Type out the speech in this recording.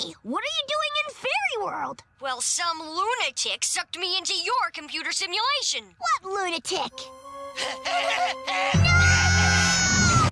Hey, what are you doing in Fairy World? Well, some lunatic sucked me into your computer simulation. What lunatic?